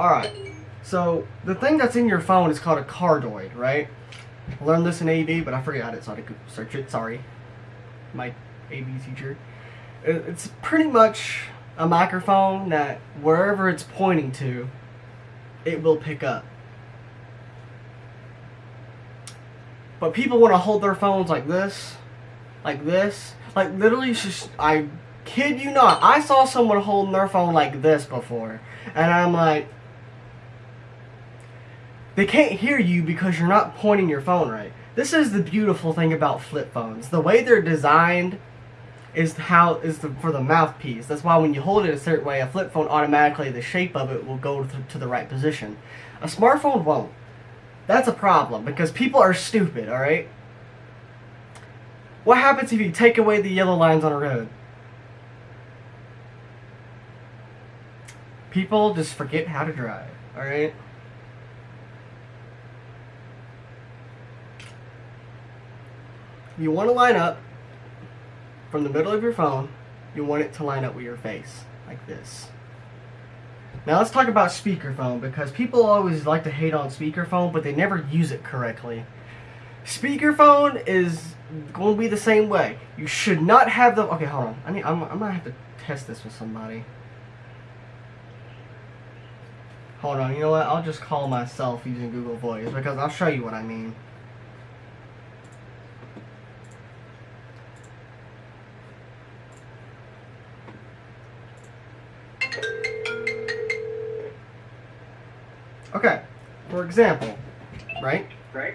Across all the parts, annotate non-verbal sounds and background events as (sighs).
Alright, so the thing that's in your phone is called a cardioid, right? I learned this in AV, but I forgot it, so I had to search it. Sorry. My AV teacher. It's pretty much a microphone that wherever it's pointing to, it will pick up. But people want to hold their phones like this, like this, like literally just, I kid you not, I saw someone holding their phone like this before. And I'm like, they can't hear you because you're not pointing your phone right. This is the beautiful thing about flip phones. The way they're designed is how is the for the mouthpiece. That's why when you hold it a certain way, a flip phone automatically the shape of it will go to, to the right position. A smartphone won't. That's a problem because people are stupid. All right. What happens if you take away the yellow lines on a road? People just forget how to drive. All right. You want to line up from the middle of your phone, you want it to line up with your face, like this. Now let's talk about speakerphone, because people always like to hate on speakerphone, but they never use it correctly. Speakerphone is going to be the same way. You should not have the... Okay, hold on. I mean, I'm, I'm going to have to test this with somebody. Hold on, you know what? I'll just call myself using Google Voice, because I'll show you what I mean. Okay, for example, right? Right.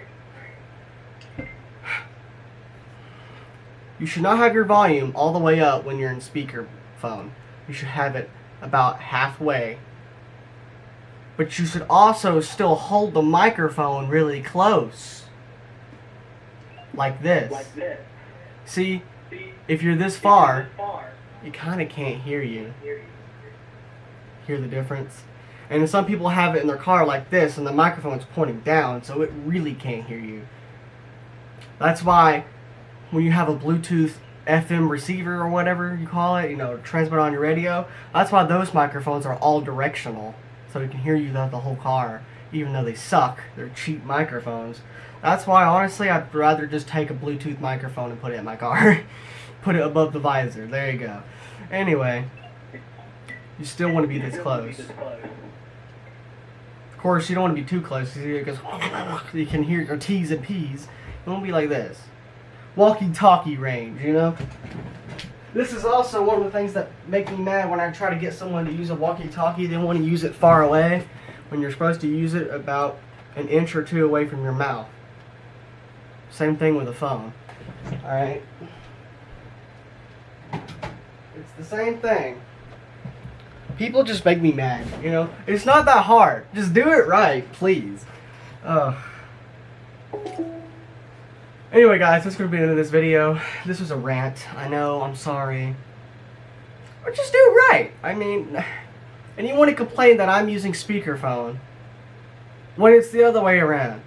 You should not have your volume all the way up when you're in speakerphone. You should have it about halfway. But you should also still hold the microphone really close. Like this. Like this. See, See, if you're this if far, you're this far, you kind of can't hear you. hear you. Hear the difference? And some people have it in their car like this, and the microphone's pointing down, so it really can't hear you. That's why when you have a Bluetooth FM receiver or whatever you call it, you know, transmit on your radio, that's why those microphones are all directional, so you can hear you throughout the whole car, even though they suck. They're cheap microphones. That's why, honestly, I'd rather just take a Bluetooth microphone and put it in my car. (laughs) put it above the visor. There you go. Anyway, you still want to be this Still wanna be close. Of course, you don't want to be too close because it goes. You can hear your T's and P's. It won't be like this. Walkie-talkie range, you know. This is also one of the things that make me mad when I try to get someone to use a walkie-talkie. They want to use it far away when you're supposed to use it about an inch or two away from your mouth. Same thing with a phone. All right. It's the same thing. People just make me mad, you know? It's not that hard. Just do it right, please. Ugh. Anyway, guys, that's going to be the end of this video. This was a rant. I know, I'm sorry. But just do it right. I mean, (sighs) and you want to complain that I'm using speakerphone when it's the other way around.